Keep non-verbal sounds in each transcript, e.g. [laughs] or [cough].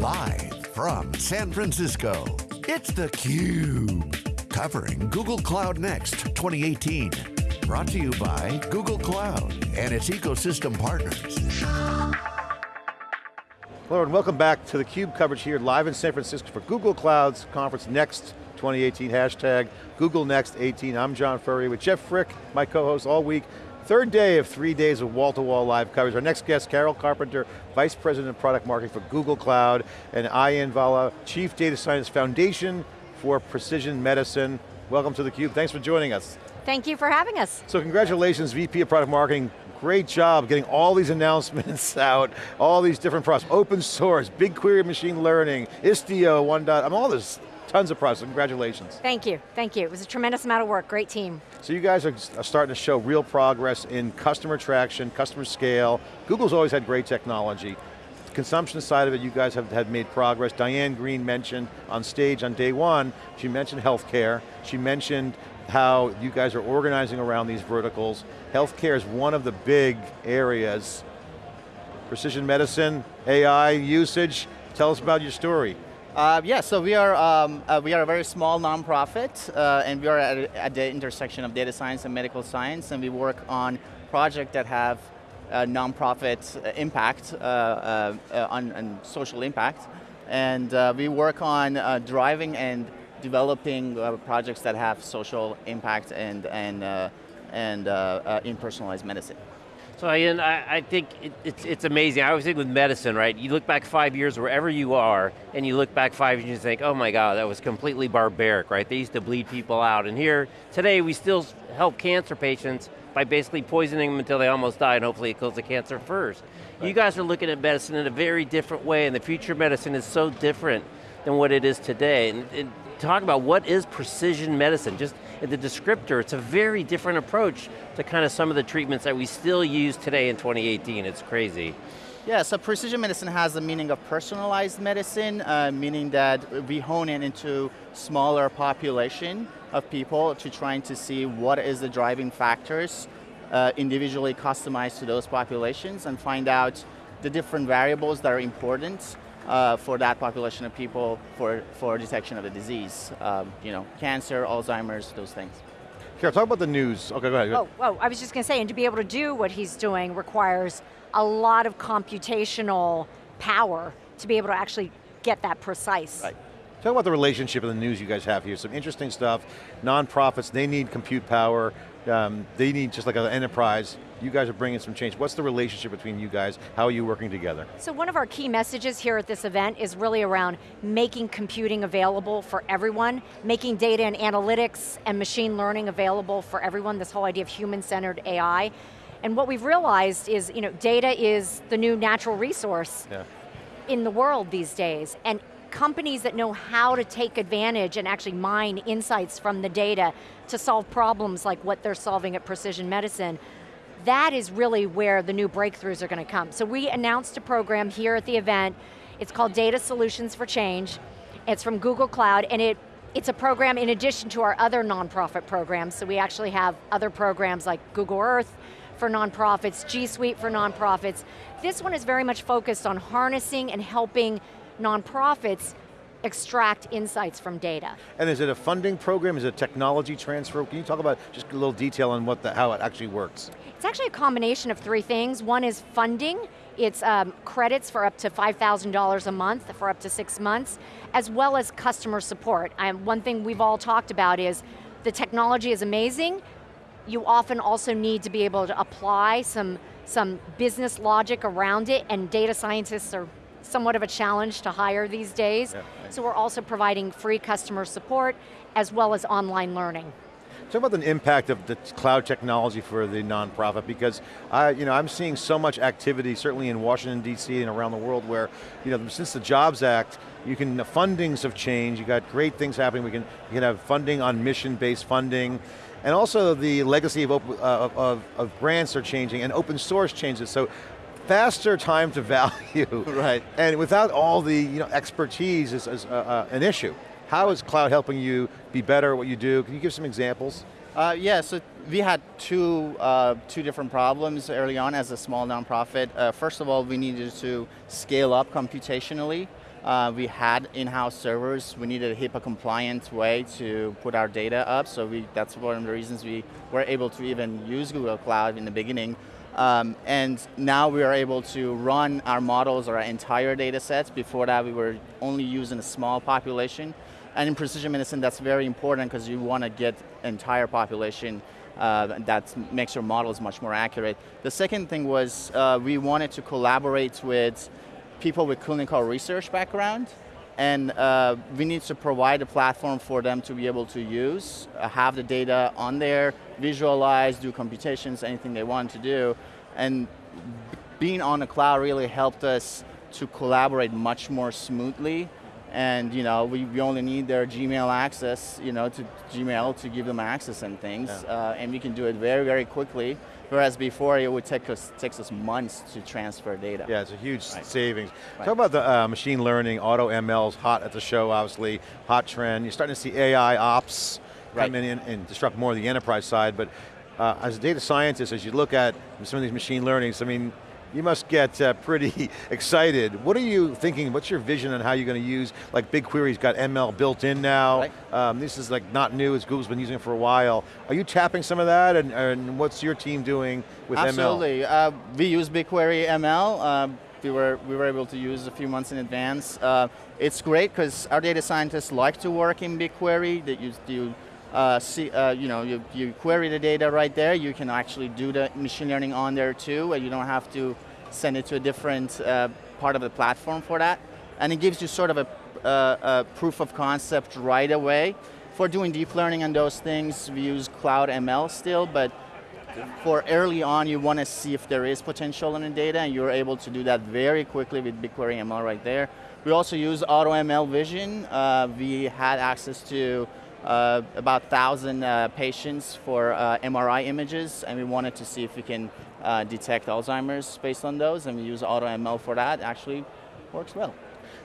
Live from San Francisco, it's theCUBE. Covering Google Cloud Next 2018. Brought to you by Google Cloud and its ecosystem partners. Hello and welcome back to theCUBE coverage here live in San Francisco for Google Cloud's conference Next 2018, hashtag Google Next 18. I'm John Furrier with Jeff Frick, my co-host all week. Third day of three days of wall-to-wall -wall live coverage. Our next guest, Carol Carpenter, Vice President of Product Marketing for Google Cloud, and Ayin Vala, Chief Data Science Foundation for Precision Medicine. Welcome to theCUBE, thanks for joining us. Thank you for having us. So congratulations, VP of Product Marketing. Great job getting all these announcements [laughs] out, all these different products, open source, BigQuery machine learning, Istio 1. I mean, all this Tons of process, congratulations. Thank you, thank you. It was a tremendous amount of work, great team. So you guys are starting to show real progress in customer traction, customer scale. Google's always had great technology. The consumption side of it, you guys have, have made progress. Diane Greene mentioned on stage on day one, she mentioned healthcare. She mentioned how you guys are organizing around these verticals. Healthcare is one of the big areas. Precision medicine, AI usage, tell us about your story. Uh, yeah, so we are um, uh, we are a very small nonprofit, uh, and we are at, at, the intersection of data science and medical science, and we work on projects that have nonprofit impact uh, uh, uh, on, on, social impact, and we work on driving and developing projects that have social impact and and and in personalized medicine. So Ian, I, I think it, it's, it's amazing. I always think with medicine, right? You look back five years wherever you are, and you look back five years and you think, oh my God, that was completely barbaric, right? They used to bleed people out. And here, today, we still help cancer patients by basically poisoning them until they almost die, and hopefully it kills the cancer first. Right. You guys are looking at medicine in a very different way, and the future of medicine is so different than what it is today. And, and talk about what is precision medicine, just the descriptor, it's a very different approach to kind of some of the treatments that we still use today in 2018, it's crazy. Yeah, so precision medicine has the meaning of personalized medicine, uh, meaning that we hone in into smaller population of people to trying to see what is the driving factors uh, individually customized to those populations and find out the different variables that are important uh, for that population of people for, for detection of the disease. Um, you know, cancer, Alzheimer's, those things. Here, talk about the news. Okay, go ahead. Oh, oh, I was just going to say, and to be able to do what he's doing requires a lot of computational power to be able to actually get that precise. Right. Talk about the relationship and the news you guys have here. Some interesting stuff. Nonprofits, they need compute power. Um, they need just like an enterprise. You guys are bringing some change. What's the relationship between you guys? How are you working together? So one of our key messages here at this event is really around making computing available for everyone, making data and analytics and machine learning available for everyone, this whole idea of human-centered AI. And what we've realized is, you know, data is the new natural resource yeah. in the world these days. And companies that know how to take advantage and actually mine insights from the data to solve problems like what they're solving at Precision Medicine, that is really where the new breakthroughs are going to come. So we announced a program here at the event, it's called Data Solutions for Change, it's from Google Cloud, and it it's a program in addition to our other nonprofit programs, so we actually have other programs like Google Earth for nonprofits, G Suite for nonprofits. This one is very much focused on harnessing and helping nonprofits extract insights from data. And is it a funding program, is it a technology transfer? Can you talk about just a little detail on what the, how it actually works? It's actually a combination of three things. One is funding, it's um, credits for up to $5,000 a month for up to six months, as well as customer support. Um, one thing we've all talked about is the technology is amazing, you often also need to be able to apply some, some business logic around it, and data scientists are somewhat of a challenge to hire these days. Yeah, So we're also providing free customer support as well as online learning. Talk about the impact of the cloud technology for the nonprofit because I, you know, I'm seeing so much activity, certainly in Washington DC and around the world where, you know, since the Jobs Act, you can, the fundings have changed, you got great things happening, we can, you can have funding on mission-based funding, and also the legacy of, uh, of, of, grants are changing and open source changes. So faster time to [laughs] value. right. And without all the you know, expertise is, is uh, uh, an issue. How is cloud helping you be better at what you do? Can you give some examples? Uh, yeah, so we had two, uh, two different problems early on as a small nonprofit. Uh, first of all, we needed to scale up computationally Uh, we had in-house servers. We needed a HIPAA compliant way to put our data up, so we, that's one of the reasons we were able to even use Google Cloud in the beginning. Um, and now we are able to run our models or our entire data sets. Before that, we were only using a small population. And in precision medicine, that's very important because you want to get entire population uh, that makes your models much more accurate. The second thing was uh, we wanted to collaborate with people with clinical research background, and uh, we need to provide a platform for them to be able to use, uh, have the data on there, visualize, do computations, anything they want to do, and being on the cloud really helped us to collaborate much more smoothly and you know we, we only need their Gmail access, you know, to Gmail to give them access and things, yeah. uh, and we can do it very very quickly. Whereas before it would take us takes us months to transfer data. Yeah, it's a huge right. savings. Right. Talk about the uh, machine learning, AutoML's hot at the show, obviously hot trend. You're starting to see AI ops right. come in and disrupt more of the enterprise side, but uh, as a data scientist, as you look at some of these machine learnings, I mean, you must get uh, pretty [laughs] excited. What are you thinking, what's your vision on how you're going to use, like BigQuery's got ML built in now. Right. Um, this is like not new, as Google's been using it for a while. Are you tapping some of that, and, and what's your team doing with Absolutely. ML? Absolutely, uh, we use BigQuery ML. Uh, we were, we were able to use a few months in advance. Uh, it's great because our data scientists like to work in BigQuery. That you, you uh, see, uh, you know, you, you query the data right there, you can actually do the machine learning on there too, and you don't have to send it to a different uh, part of the platform for that. And it gives you sort of a, a proof of concept right away. For doing deep learning and those things, we use Cloud ML still, but for early on, you want to see if there is potential in the data, and you're able to do that very quickly with BigQuery ML right there. We also use AutoML Vision. Uh, we had access to uh, about 1,000 uh, patients for uh, MRI images, and we wanted to see if we can uh, detect Alzheimer's based on those, and we use AutoML for that, actually works well.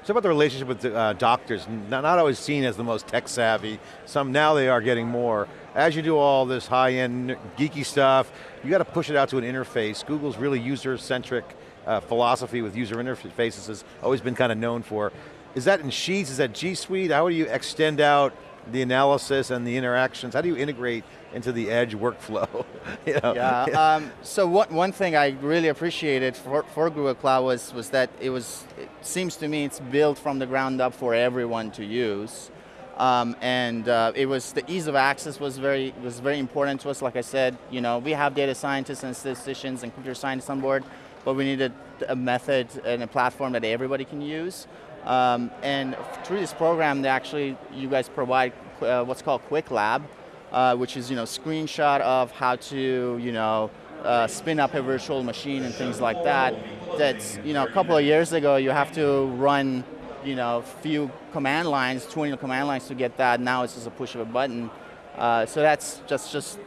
So about the relationship with the, uh, doctors, not, not always seen as the most tech savvy, some now they are getting more. As you do all this high-end geeky stuff, you got to push it out to an interface. Google's really user-centric uh, philosophy with user interfaces has always been kind of known for. Is that in Sheets, is that G Suite? How do you extend out the analysis and the interactions? How do you integrate into the edge workflow? [laughs] you know? Yeah, um, so what, one thing I really appreciated for, for Google Cloud was, was that it was, it seems to me it's built from the ground up for everyone to use. Um, and uh, it was, the ease of access was very, was very important to us. Like I said, you know, we have data scientists and statisticians and computer scientists on board, but we needed a method and a platform that everybody can use. Um, and through this program, they actually, you guys provide uh, what's called Quick Lab, uh, which is you know screenshot of how to you know uh, spin up a virtual machine and things like that. That's you know a couple of years ago, you have to run you know few command lines, 20 command lines to get that. Now it's just a push of a button. Uh, so that's just just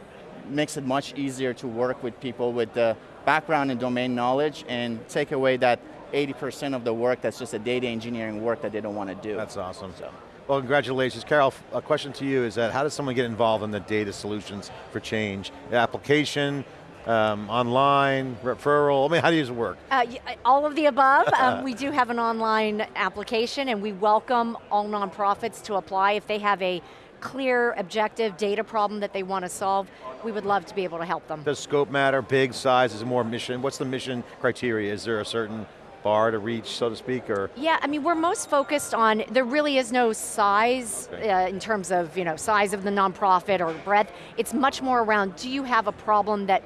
makes it much easier to work with people with the background and domain knowledge and take away that 80% of the work that's just a data engineering work that they don't want to do. That's awesome. So. Well, congratulations. Carol, a question to you is that how does someone get involved in the data solutions for change? The application, um, online, referral, I mean, how does it work? Uh, all of the above. [laughs] um, we do have an online application and we welcome all nonprofits to apply if they have a clear, objective data problem that they want to solve, we would love to be able to help them. Does scope matter, big, size, is it more mission? What's the mission criteria? Is there a certain bar to reach, so to speak, or? Yeah, I mean, we're most focused on, there really is no size okay. uh, in terms of, you know, size of the nonprofit or breadth. It's much more around, do you have a problem that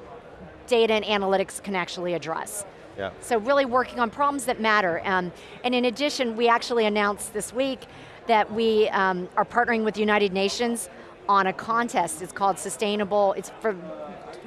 data and analytics can actually address? Yeah. So really working on problems that matter. Um, and in addition, we actually announced this week that we um, are partnering with the United Nations on a contest. It's called Sustainable, it's for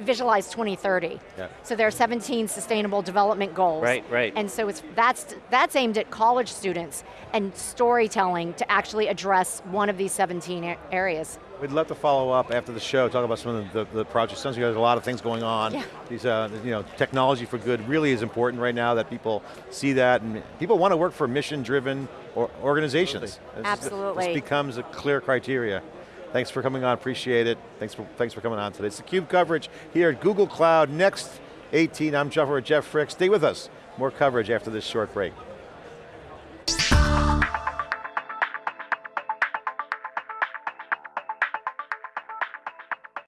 visualize 2030. Yeah. So there are 17 sustainable development goals. Right, right. And so it's, that's, that's aimed at college students and storytelling to actually address one of these 17 areas. We'd love to follow up after the show, talk about some of the, the, the projects. Sounds like there's a lot of things going on. Yeah. These, uh, you know, technology for good really is important right now that people see that and people want to work for mission-driven organizations. Absolutely. This becomes a clear criteria. Thanks for coming on, appreciate it. Thanks for, thanks for coming on today. It's theCUBE coverage here at Google Cloud, next 18. I'm Jeff, Jeff Frick. Stay with us. More coverage after this short break.